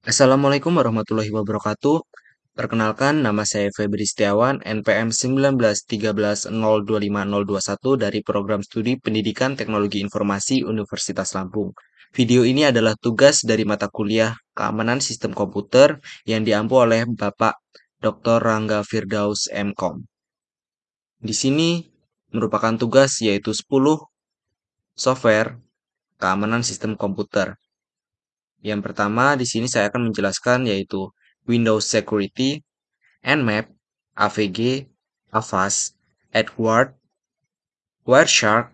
Assalamualaikum warahmatullahi wabarakatuh. Perkenalkan, nama saya Febri Setiawan, NPM 1913025021 dari Program Studi Pendidikan Teknologi Informasi Universitas Lampung. Video ini adalah tugas dari mata kuliah Keamanan Sistem Komputer yang diampu oleh Bapak Dr. Rangga Firdaus MKOM. Di sini merupakan tugas yaitu 10 software keamanan sistem komputer. Yang pertama di sini saya akan menjelaskan yaitu Windows Security, Nmap, AVG, Avast, Edward, Wireshark,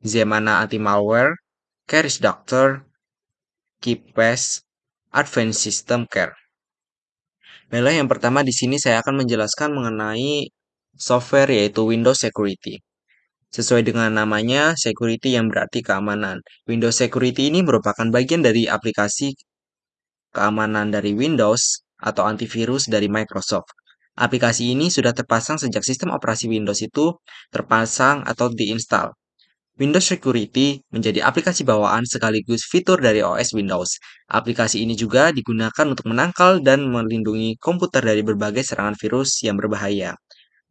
Zemana Anti-Malware, Keris Doctor, KeePass, Advanced System Care. Baiklah, yang pertama di sini saya akan menjelaskan mengenai software yaitu Windows Security. Sesuai dengan namanya, security yang berarti keamanan. Windows Security ini merupakan bagian dari aplikasi keamanan dari Windows atau antivirus dari Microsoft. Aplikasi ini sudah terpasang sejak sistem operasi Windows itu terpasang atau diinstal. Windows Security menjadi aplikasi bawaan sekaligus fitur dari OS Windows. Aplikasi ini juga digunakan untuk menangkal dan melindungi komputer dari berbagai serangan virus yang berbahaya.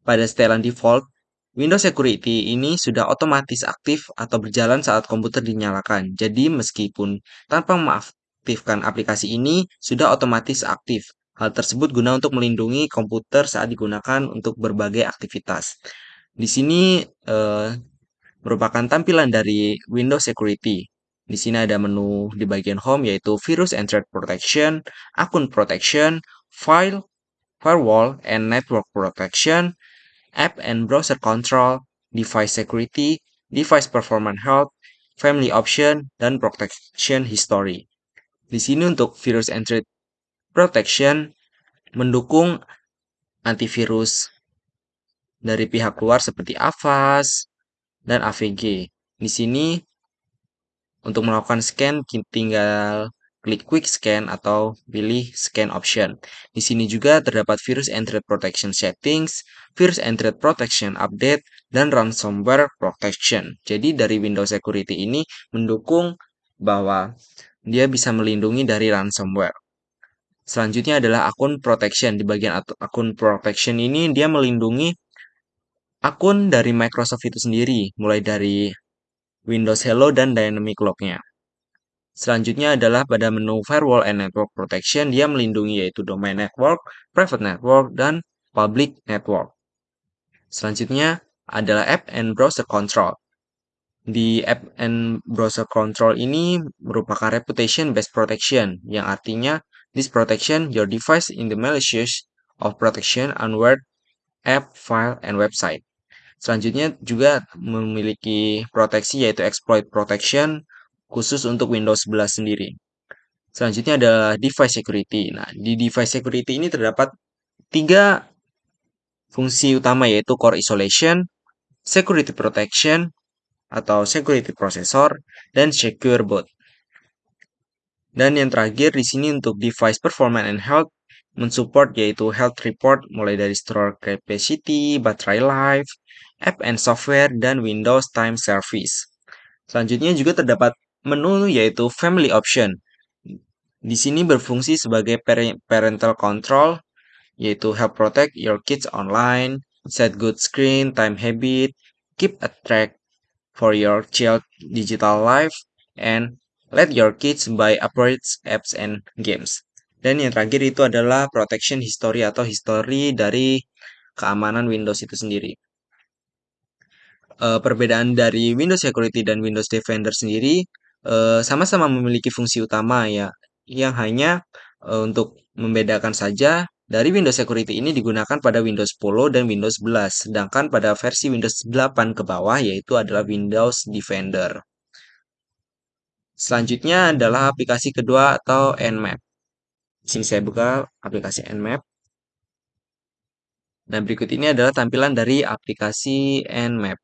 Pada setelan default, Windows Security ini sudah otomatis aktif atau berjalan saat komputer dinyalakan. Jadi meskipun tanpa mengaktifkan aplikasi ini, sudah otomatis aktif. Hal tersebut guna untuk melindungi komputer saat digunakan untuk berbagai aktivitas. Di sini eh, merupakan tampilan dari Windows Security. Di sini ada menu di bagian home yaitu Virus and Threat Protection, Akun Protection, File, Firewall, and Network Protection, App and Browser Control, Device Security, Device Performance Health, Family Option, dan Protection History. Di sini untuk Virus Threat Protection mendukung antivirus dari pihak luar seperti Avast, dan AVG. Di sini untuk melakukan scan tinggal klik quick scan atau pilih scan option. Di sini juga terdapat virus and threat protection settings, virus and threat protection update, dan ransomware protection. Jadi dari Windows Security ini mendukung bahwa dia bisa melindungi dari ransomware. Selanjutnya adalah akun protection. Di bagian akun protection ini dia melindungi akun dari Microsoft itu sendiri, mulai dari Windows Hello dan Dynamic Log-nya. Selanjutnya adalah pada menu Firewall and Network Protection, dia melindungi yaitu Domain Network, Private Network, dan Public Network. Selanjutnya adalah App and Browser Control. Di App and Browser Control ini merupakan Reputation Based Protection, yang artinya this protection your device in the malicious of protection unware app, file, and website. Selanjutnya juga memiliki proteksi yaitu exploit protection khusus untuk Windows 11 sendiri. Selanjutnya adalah device security. Nah, di device security ini terdapat tiga fungsi utama yaitu core isolation, security protection atau security processor, dan secure boot. Dan yang terakhir di sini untuk device performance and health mensupport yaitu health report mulai dari store capacity, battery life, app and software, dan Windows Time Service. Selanjutnya juga terdapat menu yaitu Family Option. Di sini berfungsi sebagai parental control, yaitu help protect your kids online, set good screen time habit, keep a track for your child digital life, and let your kids buy appropriate apps and games. Dan yang terakhir itu adalah protection history atau history dari keamanan Windows itu sendiri uh, perbedaan dari Windows Security dan Windows Defender sendiri uh, sama-sama memiliki fungsi utama ya, yang hanya uh, untuk membedakan saja dari Windows Security ini digunakan pada Windows 10 dan Windows 11, sedangkan pada versi Windows 8 ke bawah yaitu adalah Windows Defender. Selanjutnya adalah aplikasi kedua atau Nmap. Di sini saya buka aplikasi Nmap. Dan berikut ini adalah tampilan dari aplikasi Nmap.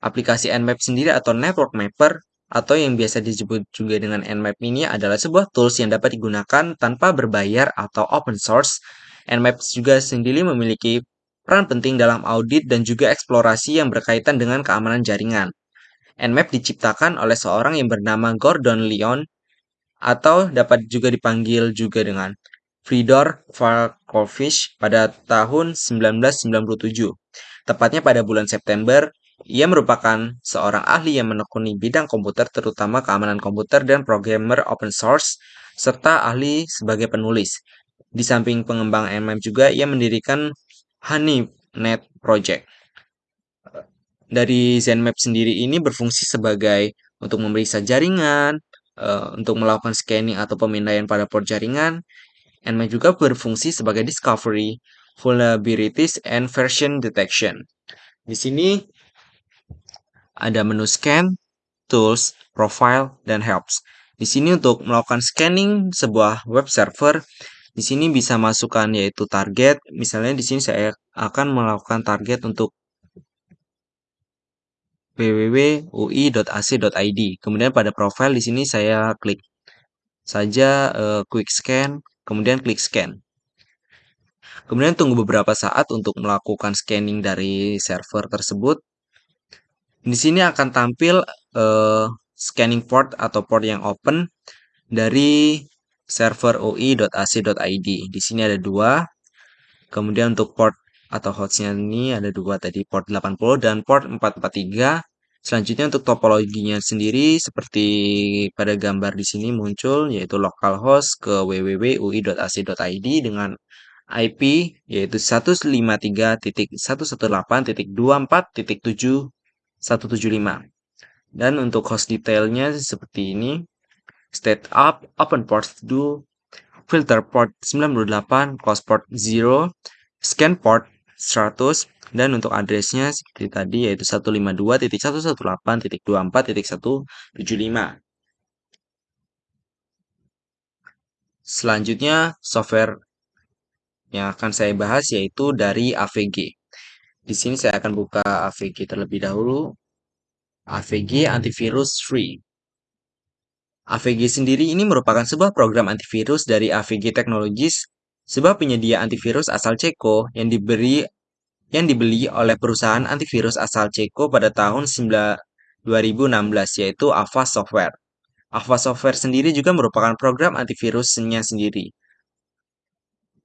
Aplikasi Nmap sendiri atau Network Mapper atau yang biasa disebut juga dengan Nmap ini adalah sebuah tools yang dapat digunakan tanpa berbayar atau open source. Nmap juga sendiri memiliki peran penting dalam audit dan juga eksplorasi yang berkaitan dengan keamanan jaringan. Nmap diciptakan oleh seorang yang bernama Gordon Leon atau dapat juga dipanggil juga dengan Fridor Falkovich pada tahun 1997. Tepatnya pada bulan September, ia merupakan seorang ahli yang menekuni bidang komputer terutama keamanan komputer dan programmer open source serta ahli sebagai penulis. Di samping pengembang MM juga ia mendirikan HoneyNet Project. Dari ZenMap sendiri ini berfungsi sebagai untuk memeriksa jaringan, uh, untuk melakukan scanning atau pemindaian pada port jaringan. Nmap juga berfungsi sebagai discovery, vulnerabilities, and version detection. Di sini ada menu scan, tools, profile, dan helps. Di sini untuk melakukan scanning sebuah web server, di sini bisa masukkan yaitu target. Misalnya di sini saya akan melakukan target untuk www.ui.ac.id. Kemudian pada profile di sini saya klik saja uh, quick scan, kemudian klik scan. Kemudian tunggu beberapa saat untuk melakukan scanning dari server tersebut. Di sini akan tampil uh, scanning port atau port yang open dari server ui.ac.id. Di sini ada dua. Kemudian untuk port atau hostnya ini ada dua tadi port 80 dan port 443 Selanjutnya untuk topologinya sendiri seperti pada gambar di sini muncul yaitu localhost ke www.ui.ac.id dengan IP yaitu 153.118.24.7.175. Dan untuk host detailnya seperti ini. State up, open port do, filter port 98, close port 0, scan port 100, dan untuk addressnya seperti tadi yaitu 152.118.24.175. Selanjutnya software yang akan saya bahas yaitu dari AVG. Di sini saya akan buka AVG terlebih dahulu. AVG Antivirus Free. AVG sendiri ini merupakan sebuah program antivirus dari AVG Technologies, sebuah penyedia antivirus asal Ceko yang diberi yang dibeli oleh perusahaan antivirus asal Ceko pada tahun 2016 yaitu Avast Software. Avast Software sendiri juga merupakan program antivirusnya sendiri.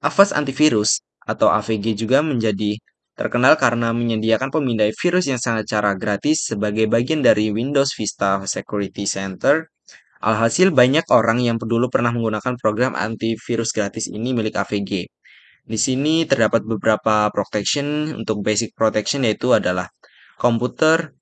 Avast Antivirus atau AVG juga menjadi terkenal karena menyediakan pemindai virus yang sangat cara gratis sebagai bagian dari Windows Vista Security Center. Alhasil banyak orang yang dulu pernah menggunakan program antivirus gratis ini milik AVG. Di sini terdapat beberapa protection. Untuk basic protection yaitu adalah komputer,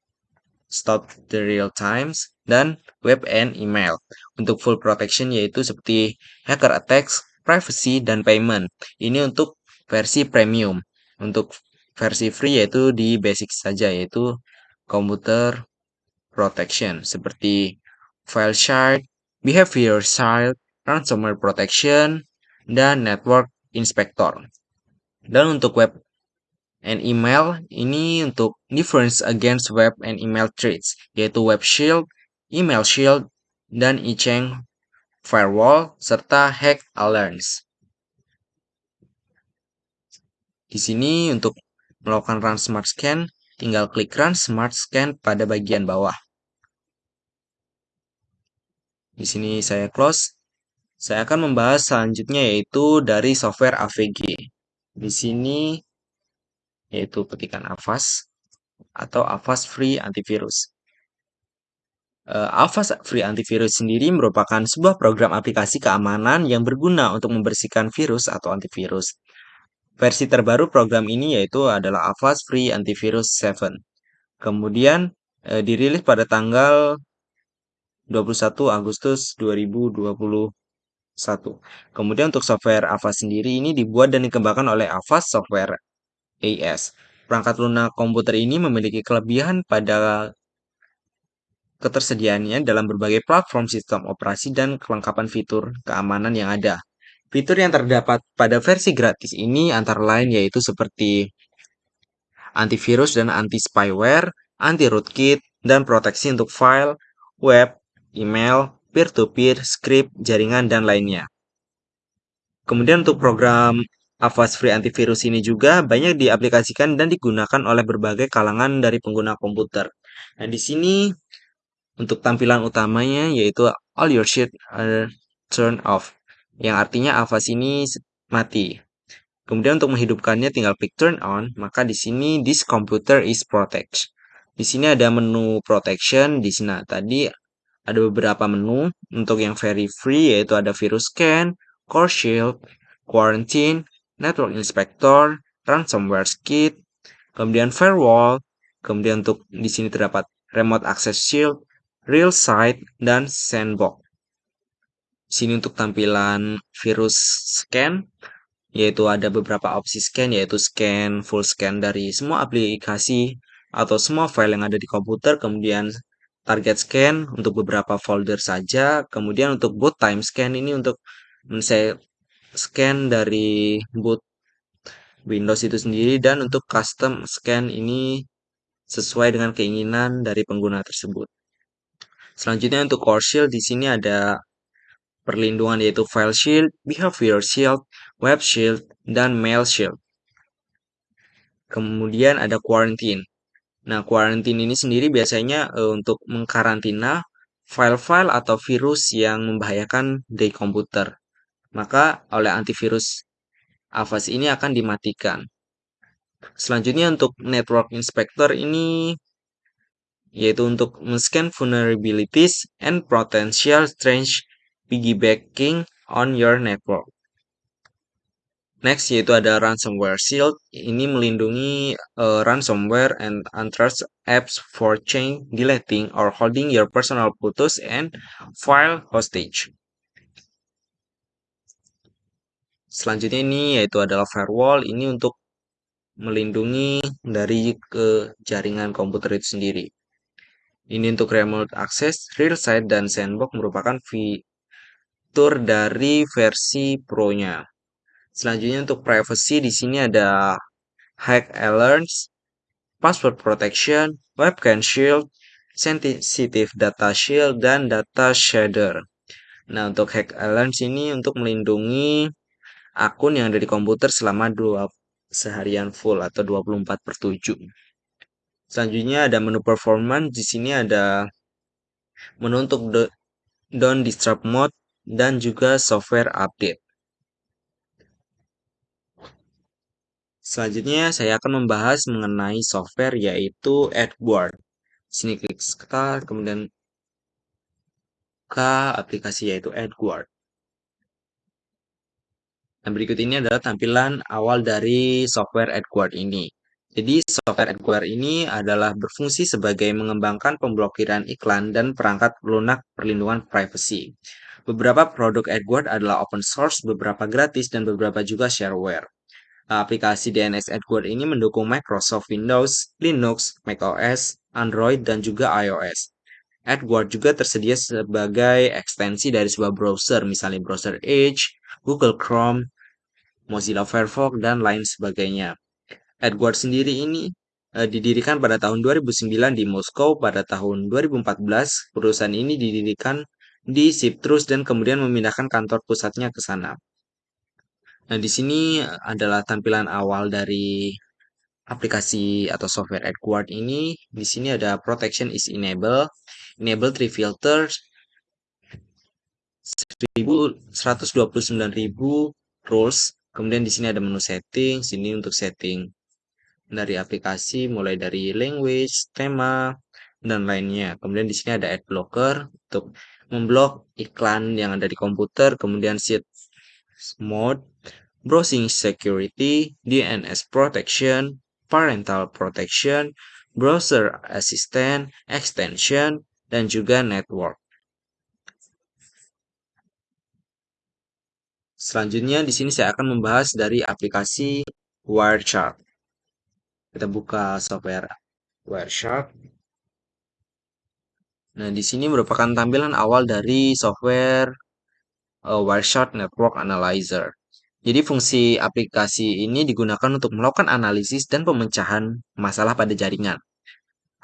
stop the real times, dan web and email. Untuk full protection yaitu seperti hacker attacks, privacy, dan payment. Ini untuk versi premium. Untuk versi free yaitu di basic saja yaitu komputer protection seperti file shard, behavior shard, ransomware protection, dan network inspector. Dan untuk web and email ini untuk defense against web and email threats yaitu web shield, email shield, dan e-chain firewall serta hack alerts. Di sini untuk melakukan run smart scan, tinggal klik run smart scan pada bagian bawah. Di sini saya close. Saya akan membahas selanjutnya yaitu dari software AVG. Di sini yaitu petikan Avast atau Avast Free Antivirus. Uh, Avast Free Antivirus sendiri merupakan sebuah program aplikasi keamanan yang berguna untuk membersihkan virus atau antivirus. Versi terbaru program ini yaitu adalah Avast Free Antivirus 7. Kemudian uh, dirilis pada tanggal 21 Agustus 2020 satu. Kemudian untuk software Avast sendiri ini dibuat dan dikembangkan oleh Avast Software AS. Perangkat lunak komputer ini memiliki kelebihan pada ketersediaannya dalam berbagai platform sistem operasi dan kelengkapan fitur keamanan yang ada. Fitur yang terdapat pada versi gratis ini antara lain yaitu seperti antivirus dan anti-spyware, anti-rootkit, dan proteksi untuk file, web, email, peer-to-peer, script, jaringan, dan lainnya. Kemudian untuk program Avast Free Antivirus ini juga banyak diaplikasikan dan digunakan oleh berbagai kalangan dari pengguna komputer. Nah, di sini untuk tampilan utamanya yaitu all your shit are turn off, yang artinya avas ini mati. Kemudian untuk menghidupkannya tinggal klik turn on, maka di sini this computer is protect. Di sini ada menu protection, di sini tadi ada beberapa menu. Untuk yang very free yaitu ada virus scan, core shield, quarantine, network inspector, ransomware kit, kemudian firewall, kemudian untuk di sini terdapat remote access shield, real site, dan sandbox. Sini untuk tampilan virus scan, yaitu ada beberapa opsi scan, yaitu scan, full scan dari semua aplikasi atau semua file yang ada di komputer, kemudian target scan untuk beberapa folder saja, kemudian untuk boot time scan ini untuk saya scan dari boot Windows itu sendiri dan untuk custom scan ini sesuai dengan keinginan dari pengguna tersebut. Selanjutnya untuk core shield di sini ada perlindungan yaitu file shield, behavior shield, web shield, dan mail shield. Kemudian ada quarantine. Nah, quarantine ini sendiri biasanya e, untuk mengkarantina file-file atau virus yang membahayakan di komputer. Maka oleh antivirus Avast ini akan dimatikan. Selanjutnya untuk network inspector ini yaitu untuk men-scan vulnerabilities and potential strange piggybacking on your network. Next yaitu ada ransomware shield. Ini melindungi uh, ransomware and untrusted apps for chain deleting or holding your personal photos and file hostage. Selanjutnya ini yaitu adalah firewall. Ini untuk melindungi dari ke jaringan komputer itu sendiri. Ini untuk remote access, real site, dan sandbox merupakan fitur dari versi Pro-nya. Selanjutnya untuk privacy di sini ada hack alerts, password protection, webcam shield, sensitive data shield, dan data shader. Nah, untuk hack alerts ini untuk melindungi akun yang ada di komputer selama dua seharian full atau 24 per 7. Selanjutnya ada menu performance. Di sini ada menu untuk don't disturb mode dan juga software update. Selanjutnya saya akan membahas mengenai software yaitu Edward. Sini klik start, kemudian ke aplikasi yaitu Edward. Dan berikut ini adalah tampilan awal dari software Edward ini. Jadi software Edward ini adalah berfungsi sebagai mengembangkan pemblokiran iklan dan perangkat lunak perlindungan privacy. Beberapa produk Edward adalah open source, beberapa gratis, dan beberapa juga shareware. Aplikasi DNS Edward ini mendukung Microsoft Windows, Linux, macOS, Android, dan juga iOS. Edward juga tersedia sebagai ekstensi dari sebuah browser, misalnya browser Edge, Google Chrome, Mozilla Firefox, dan lain sebagainya. Edward sendiri ini eh, didirikan pada tahun 2009 di Moskow pada tahun 2014. Perusahaan ini didirikan di Cyprus dan kemudian memindahkan kantor pusatnya ke sana. Nah, di sini adalah tampilan awal dari aplikasi atau software Edward ini. Di sini ada protection is enable, enable three filters, 129.000 rules. Kemudian di sini ada menu setting, sini untuk setting dari aplikasi mulai dari language, tema, dan lainnya. Kemudian di sini ada ad blocker untuk memblok iklan yang ada di komputer, kemudian set mode, browsing security, DNS protection, parental protection, browser assistant, extension, dan juga network. Selanjutnya di sini saya akan membahas dari aplikasi Wireshark. Kita buka software Wireshark. Nah, di sini merupakan tampilan awal dari software uh, Wireshark Network Analyzer. Jadi fungsi aplikasi ini digunakan untuk melakukan analisis dan pemecahan masalah pada jaringan.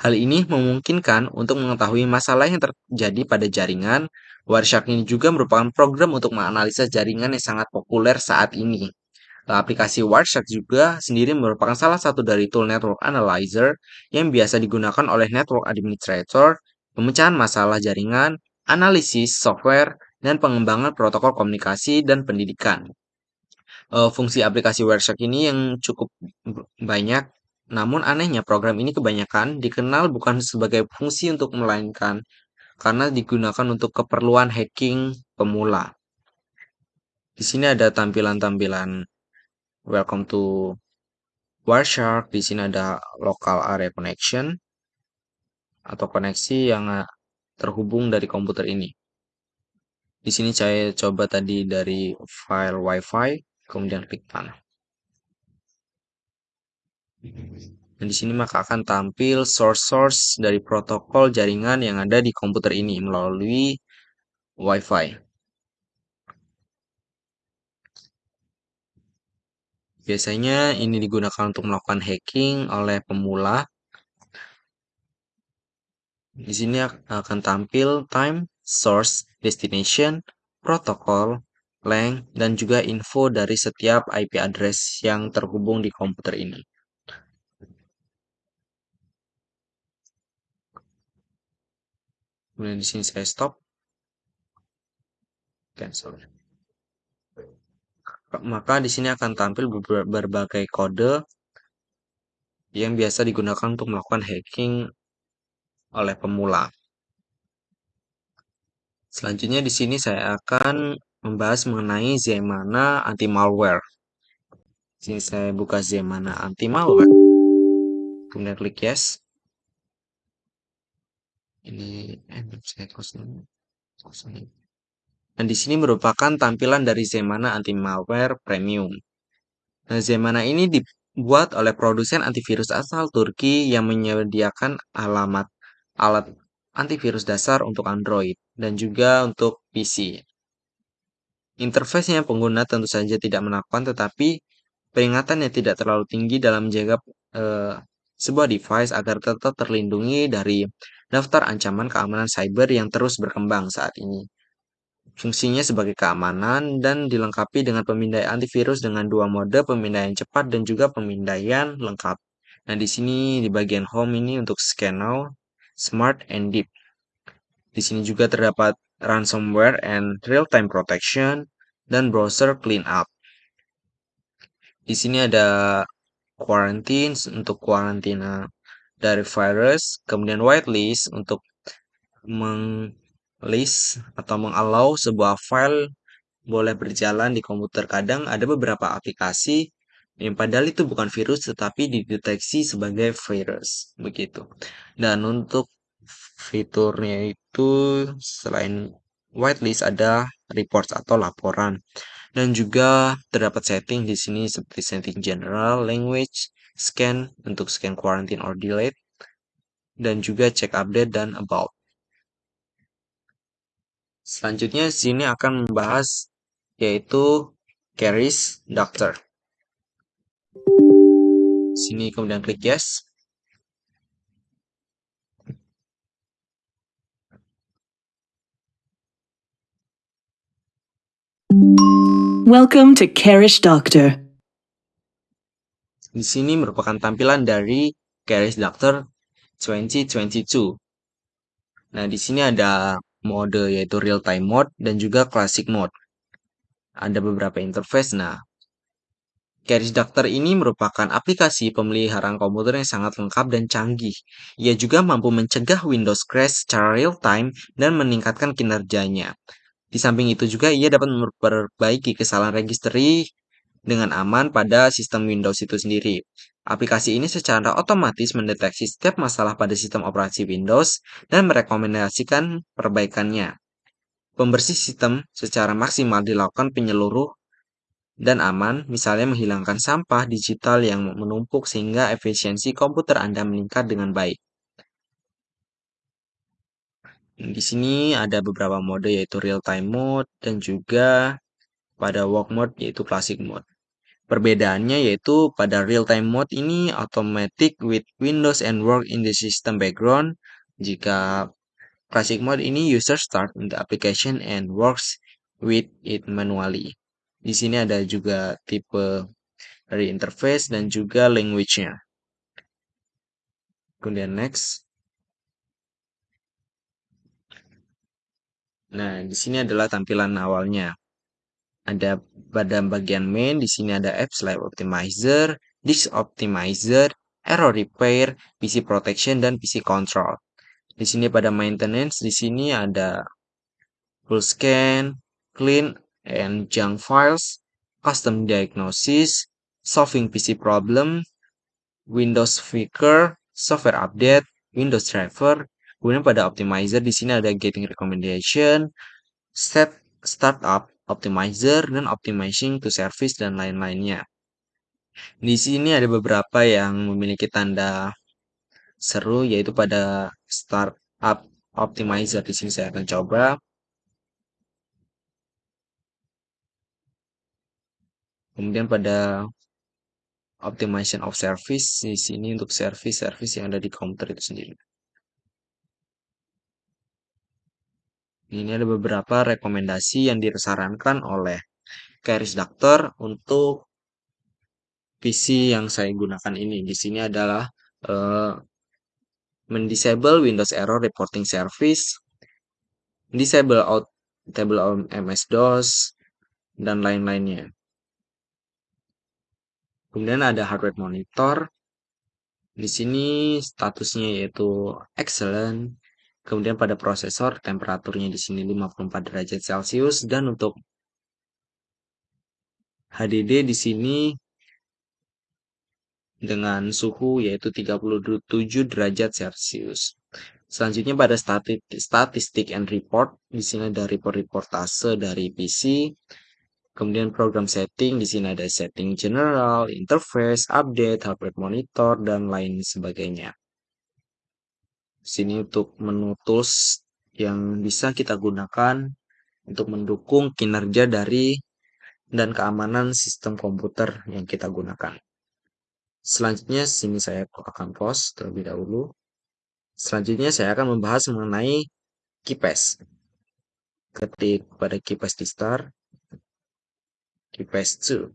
Hal ini memungkinkan untuk mengetahui masalah yang terjadi pada jaringan. Wireshark ini juga merupakan program untuk menganalisa jaringan yang sangat populer saat ini. Aplikasi Wireshark juga sendiri merupakan salah satu dari tool network analyzer yang biasa digunakan oleh network administrator, pemecahan masalah jaringan, analisis software, dan pengembangan protokol komunikasi dan pendidikan. Uh, fungsi aplikasi Wireshark ini yang cukup banyak, namun anehnya program ini kebanyakan dikenal bukan sebagai fungsi untuk melainkan karena digunakan untuk keperluan hacking pemula. Di sini ada tampilan-tampilan welcome to Wireshark. Di sini ada local area connection atau koneksi yang terhubung dari komputer ini. Di sini saya coba tadi dari file WiFi, kemudian klik panel. Dan di sini maka akan tampil source-source dari protokol jaringan yang ada di komputer ini melalui WiFi. Biasanya ini digunakan untuk melakukan hacking oleh pemula di sini akan tampil time, source, destination, protokol, length, dan juga info dari setiap IP address yang terhubung di komputer ini. Kemudian di sini saya stop. Cancel. Maka di sini akan tampil berbagai kode yang biasa digunakan untuk melakukan hacking oleh pemula. Selanjutnya di sini saya akan membahas mengenai Zemana anti-malware. Sini saya buka Zemana anti-malware. Kemudian klik yes. Ini saya kosong. kosong. Dan di sini merupakan tampilan dari Zemana anti-malware premium. Nah, Zemana ini dibuat oleh produsen antivirus asal Turki yang menyediakan alamat alat antivirus dasar untuk Android dan juga untuk PC. Interface-nya pengguna tentu saja tidak menakutkan tetapi peringatan yang tidak terlalu tinggi dalam menjaga eh, sebuah device agar tetap terlindungi dari daftar ancaman keamanan cyber yang terus berkembang saat ini. Fungsinya sebagai keamanan dan dilengkapi dengan pemindaian antivirus dengan dua mode pemindaian cepat dan juga pemindaian lengkap. Nah, di sini di bagian home ini untuk scan now, smart and deep. Di sini juga terdapat ransomware and real-time protection dan browser cleanup. Di sini ada quarantine untuk kuarantina dari virus, kemudian whitelist untuk menglist atau mengallow sebuah file boleh berjalan di komputer. Kadang ada beberapa aplikasi yang padahal itu bukan virus tetapi dideteksi sebagai virus begitu. Dan untuk fiturnya itu selain whitelist ada reports atau laporan dan juga terdapat setting di sini seperti setting general, language, scan untuk scan quarantine or delete dan juga check update dan about. Selanjutnya sini akan membahas yaitu Caris Doctor. Sini kemudian klik yes. Welcome to Carish Doctor. Di sini merupakan tampilan dari Carish Doctor 2022. Nah, di sini ada mode yaitu real time mode dan juga classic mode. Ada beberapa interface. Nah, Carish Doctor ini merupakan aplikasi pemeliharaan komputer yang sangat lengkap dan canggih. Ia juga mampu mencegah Windows crash secara real time dan meningkatkan kinerjanya. Di samping itu juga ia dapat memperbaiki kesalahan registry dengan aman pada sistem Windows itu sendiri. Aplikasi ini secara otomatis mendeteksi setiap masalah pada sistem operasi Windows dan merekomendasikan perbaikannya. Pembersih sistem secara maksimal dilakukan penyeluruh dan aman, misalnya menghilangkan sampah digital yang menumpuk sehingga efisiensi komputer Anda meningkat dengan baik. Di sini ada beberapa mode yaitu real time mode dan juga pada work mode yaitu classic mode. Perbedaannya yaitu pada real time mode ini automatic with Windows and work in the system background. Jika classic mode ini user start in the application and works with it manually. Di sini ada juga tipe dari interface dan juga language-nya. Kemudian next. Nah, di sini adalah tampilan awalnya. Ada pada bagian main, di sini ada apps like optimizer, disk optimizer, error repair, PC protection, dan PC control. Di sini pada maintenance, di sini ada full scan, clean and junk files, custom diagnosis, solving PC problem, Windows Flickr, software update, Windows driver. Kemudian pada optimizer di sini ada getting recommendation, set startup optimizer dan optimizing to service dan lain-lainnya. Di sini ada beberapa yang memiliki tanda seru yaitu pada startup optimizer di sini saya akan coba. Kemudian pada optimization of service di sini untuk service-service yang ada di komputer itu sendiri. Ini ada beberapa rekomendasi yang disarankan oleh Keris Doctor untuk PC yang saya gunakan ini. Di sini adalah uh, mendisable Windows Error Reporting Service, disable out table MS-DOS, dan lain-lainnya. Kemudian ada hardware monitor. Di sini statusnya yaitu excellent. Kemudian pada prosesor temperaturnya di sini 54 derajat Celcius dan untuk HDD di sini dengan suhu yaitu 37 derajat Celcius. Selanjutnya pada statistik and report, di sini ada report reportase dari PC. Kemudian program setting, di sini ada setting general, interface, update, hardware monitor, dan lain sebagainya. Sini untuk menu tools yang bisa kita gunakan untuk mendukung kinerja dari dan keamanan sistem komputer yang kita gunakan. Selanjutnya sini saya akan pause terlebih dahulu. Selanjutnya saya akan membahas mengenai KeyPass. Ketik pada KeyPass di start, KeyPass 2.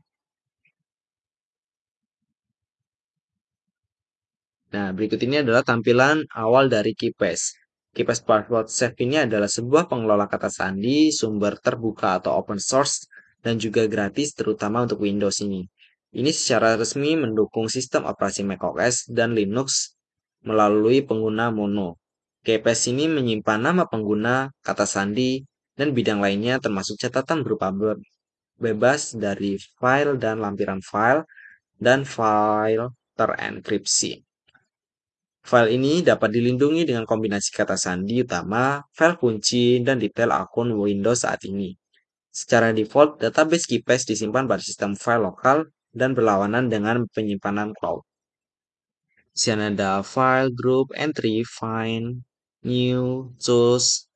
Nah, berikut ini adalah tampilan awal dari KeyPass. KeyPass Password Save ini adalah sebuah pengelola kata sandi sumber terbuka atau open source dan juga gratis terutama untuk Windows ini. Ini secara resmi mendukung sistem operasi macOS dan Linux melalui pengguna mono. KeyPass ini menyimpan nama pengguna, kata sandi, dan bidang lainnya termasuk catatan berupa bebas dari file dan lampiran file dan file terenkripsi. File ini dapat dilindungi dengan kombinasi kata sandi utama, file kunci, dan detail akun Windows saat ini. Secara default, database KeyPass disimpan pada sistem file lokal dan berlawanan dengan penyimpanan cloud. Di sini ada file, group, entry, find, new, choose,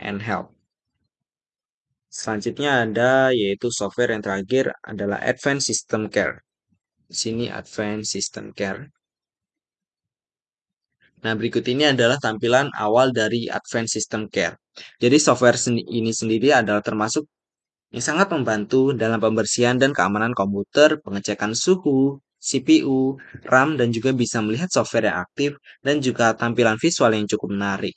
and help. Selanjutnya ada yaitu software yang terakhir adalah Advanced System Care. Di sini Advanced System Care. Nah, berikut ini adalah tampilan awal dari Advanced System Care. Jadi software ini sendiri adalah termasuk yang sangat membantu dalam pembersihan dan keamanan komputer, pengecekan suhu, CPU, RAM, dan juga bisa melihat software yang aktif dan juga tampilan visual yang cukup menarik.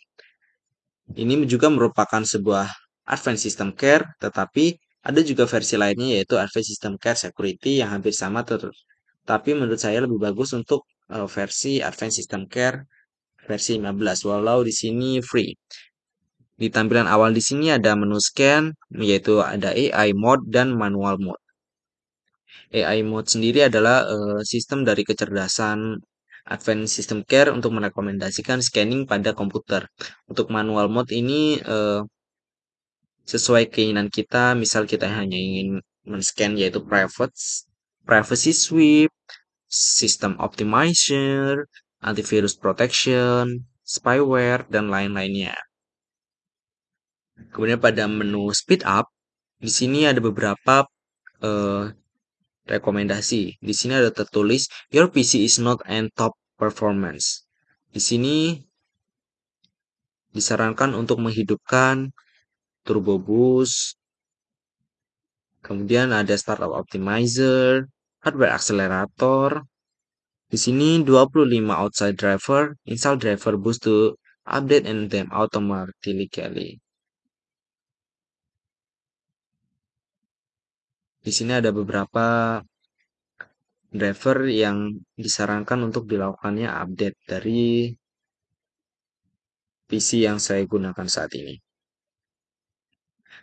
Ini juga merupakan sebuah Advanced System Care, tetapi ada juga versi lainnya yaitu Advanced System Care Security yang hampir sama, tapi menurut saya lebih bagus untuk uh, versi Advanced System Care versi 15 walau di sini free. Di tampilan awal di sini ada menu scan yaitu ada AI mode dan manual mode. AI mode sendiri adalah uh, sistem dari kecerdasan Advanced System Care untuk merekomendasikan scanning pada komputer. Untuk manual mode ini uh, sesuai keinginan kita, misal kita hanya ingin men-scan yaitu private privacy sweep, system optimizer, antivirus protection, spyware, dan lain-lainnya. Kemudian pada menu speed up, di sini ada beberapa uh, rekomendasi. Di sini ada tertulis your PC is not and top performance. Di sini disarankan untuk menghidupkan turbo boost kemudian ada startup optimizer hardware accelerator. Di sini 25 outside driver install driver boost to update and them automatically. Di sini ada beberapa driver yang disarankan untuk dilakukannya update dari PC yang saya gunakan saat ini.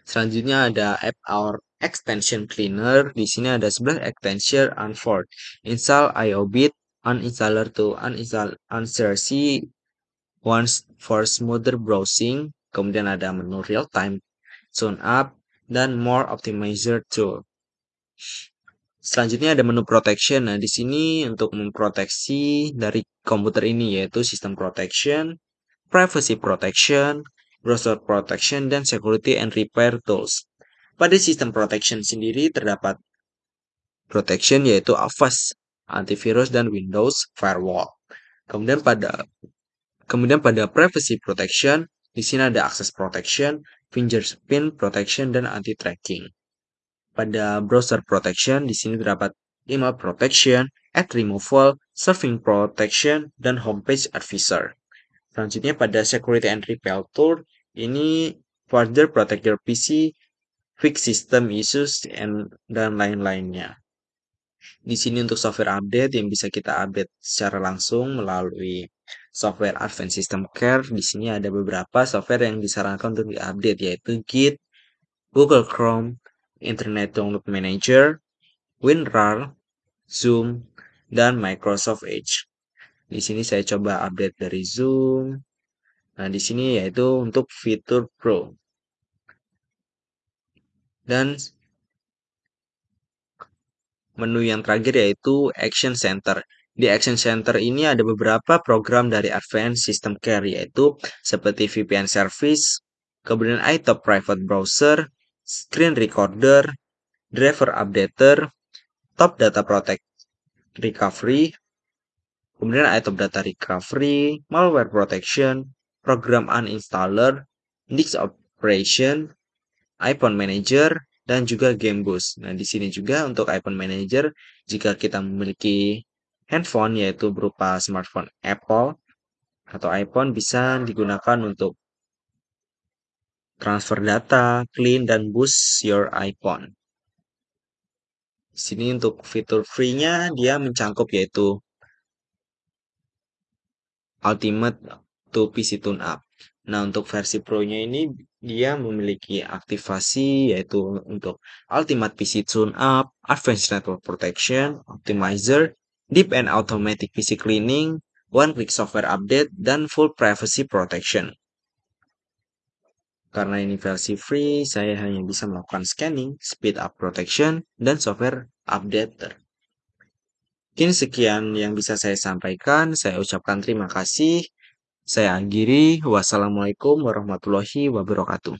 Selanjutnya ada app our extension cleaner. Di sini ada 11 extension unfold. Install IOBIT, uninstaller to uninstall unsrc once for smoother browsing. Kemudian ada menu real time, zone up, dan more optimizer tool. Selanjutnya ada menu protection. Nah, di sini untuk memproteksi dari komputer ini yaitu sistem protection, privacy protection, browser protection, dan security and repair tools. Pada sistem protection sendiri terdapat protection yaitu Avast, antivirus, dan Windows firewall. Kemudian pada kemudian pada privacy protection di sini ada access protection, fingerprint protection, dan anti tracking. Pada browser protection di sini terdapat email protection, ad removal, surfing protection, dan homepage advisor. Selanjutnya pada security and repair tool ini further protect your PC, fix system issues, and, dan lain-lainnya. Di sini untuk software update yang bisa kita update secara langsung melalui software Advanced System Care. Di sini ada beberapa software yang disarankan untuk diupdate yaitu Git, Google Chrome, Internet Download Manager, WinRAR, Zoom, dan Microsoft Edge. Di sini saya coba update dari Zoom. Nah, di sini yaitu untuk fitur Pro. Dan menu yang terakhir yaitu Action Center. Di Action Center ini ada beberapa program dari Advanced System Care yaitu seperti VPN Service, kemudian iTop Private Browser, Screen Recorder, Driver Updater, Top Data Protect Recovery, kemudian iTop Data Recovery, Malware Protection, Program Uninstaller, Disk Operation, iPhone Manager, dan juga Game Boost. Nah, di sini juga untuk iPhone Manager, jika kita memiliki handphone yaitu berupa smartphone Apple atau iPhone bisa digunakan untuk transfer data, clean, dan boost your iPhone. Di sini untuk fitur free-nya dia mencangkup yaitu Ultimate to PC Tune Up. Nah, untuk versi Pro-nya ini dia memiliki aktivasi yaitu untuk Ultimate PC Tune Up, Advanced Network Protection, Optimizer, Deep and Automatic PC Cleaning, One Click Software Update, dan Full Privacy Protection. Karena ini versi free, saya hanya bisa melakukan scanning, speed up protection, dan software updater. Mungkin sekian yang bisa saya sampaikan. Saya ucapkan terima kasih. Saya akhiri. Wassalamualaikum warahmatullahi wabarakatuh.